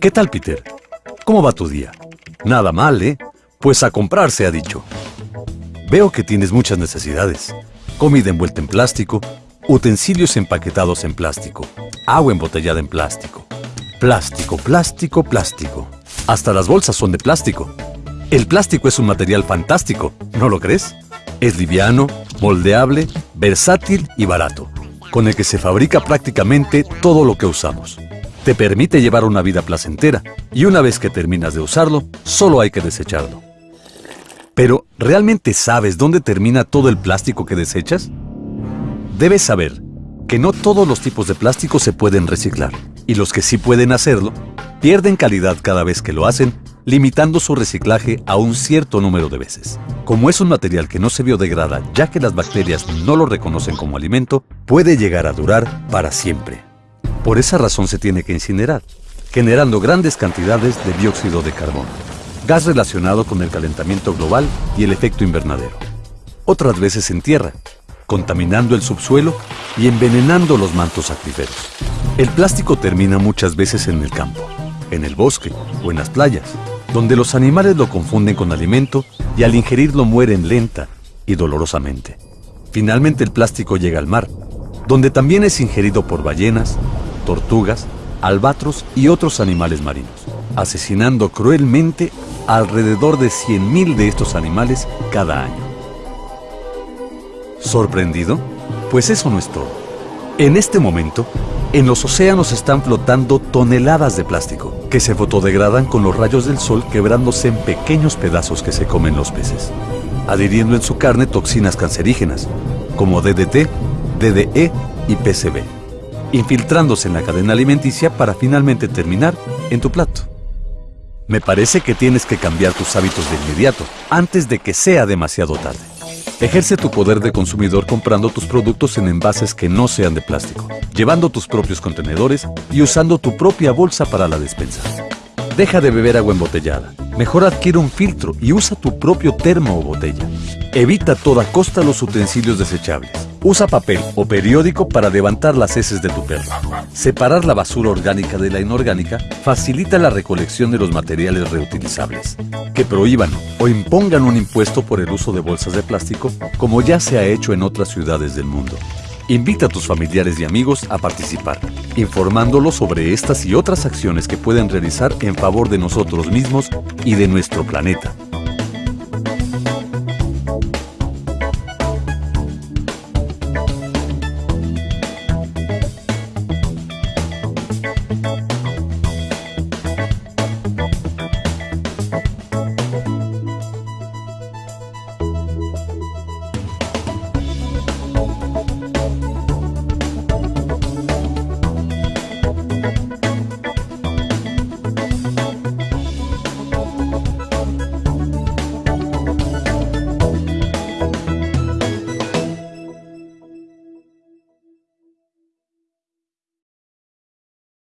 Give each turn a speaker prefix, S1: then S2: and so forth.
S1: ¿Qué tal, Peter? ¿Cómo va tu día? Nada mal, ¿eh? Pues a comprar se ha dicho. Veo que tienes muchas necesidades. Comida envuelta en plástico, utensilios empaquetados en plástico, agua embotellada en plástico. Plástico, plástico, plástico. Hasta las bolsas son de plástico. El plástico es un material fantástico, ¿no lo crees? Es liviano, moldeable, versátil y barato, con el que se fabrica prácticamente todo lo que usamos. Te permite llevar una vida placentera y una vez que terminas de usarlo, solo hay que desecharlo. Pero, ¿realmente sabes dónde termina todo el plástico que desechas? Debes saber que no todos los tipos de plástico se pueden reciclar, y los que sí pueden hacerlo, pierden calidad cada vez que lo hacen, limitando su reciclaje a un cierto número de veces. Como es un material que no se biodegrada ya que las bacterias no lo reconocen como alimento, puede llegar a durar para siempre. Por esa razón se tiene que incinerar, generando grandes cantidades de dióxido de carbono, gas relacionado con el calentamiento global y el efecto invernadero. Otras veces en tierra, contaminando el subsuelo y envenenando los mantos acuíferos. El plástico termina muchas veces en el campo, en el bosque o en las playas, donde los animales lo confunden con alimento y al ingerirlo mueren lenta y dolorosamente. Finalmente el plástico llega al mar, donde también es ingerido por ballenas, tortugas, albatros y otros animales marinos, asesinando cruelmente alrededor de 100.000 de estos animales cada año. ¿Sorprendido? Pues eso no es todo. En este momento, en los océanos están flotando toneladas de plástico, que se fotodegradan con los rayos del sol quebrándose en pequeños pedazos que se comen los peces, adhiriendo en su carne toxinas cancerígenas, como DDT, DDE y PCB infiltrándose en la cadena alimenticia para finalmente terminar en tu plato. Me parece que tienes que cambiar tus hábitos de inmediato, antes de que sea demasiado tarde. Ejerce tu poder de consumidor comprando tus productos en envases que no sean de plástico, llevando tus propios contenedores y usando tu propia bolsa para la despensa. Deja de beber agua embotellada. Mejor adquiere un filtro y usa tu propio termo o botella. Evita a toda costa los utensilios desechables. Usa papel o periódico para levantar las heces de tu perro. Separar la basura orgánica de la inorgánica facilita la recolección de los materiales reutilizables. Que prohíban o impongan un impuesto por el uso de bolsas de plástico, como ya se ha hecho en otras ciudades del mundo. Invita a tus familiares y amigos a participar, informándolos sobre estas y otras acciones que pueden realizar en favor de nosotros mismos y de nuestro planeta.